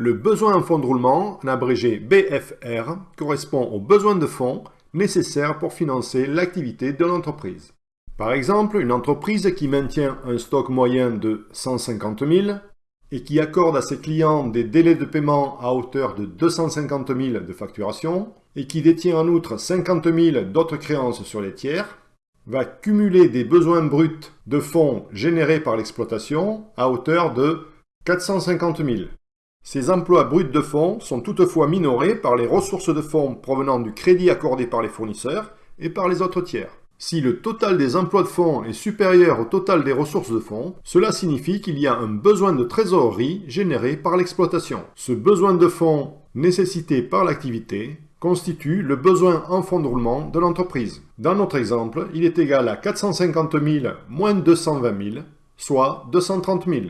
Le besoin en fonds de roulement, en abrégé BFR, correspond aux besoins de fonds nécessaires pour financer l'activité de l'entreprise. Par exemple, une entreprise qui maintient un stock moyen de 150 000 et qui accorde à ses clients des délais de paiement à hauteur de 250 000 de facturation et qui détient en outre 50 000 d'autres créances sur les tiers, va cumuler des besoins bruts de fonds générés par l'exploitation à hauteur de 450 000. Ces emplois bruts de fonds sont toutefois minorés par les ressources de fonds provenant du crédit accordé par les fournisseurs et par les autres tiers. Si le total des emplois de fonds est supérieur au total des ressources de fonds, cela signifie qu'il y a un besoin de trésorerie généré par l'exploitation. Ce besoin de fonds nécessité par l'activité constitue le besoin en fonds de roulement de l'entreprise. Dans notre exemple, il est égal à 450 000 moins 220 000, soit 230 000.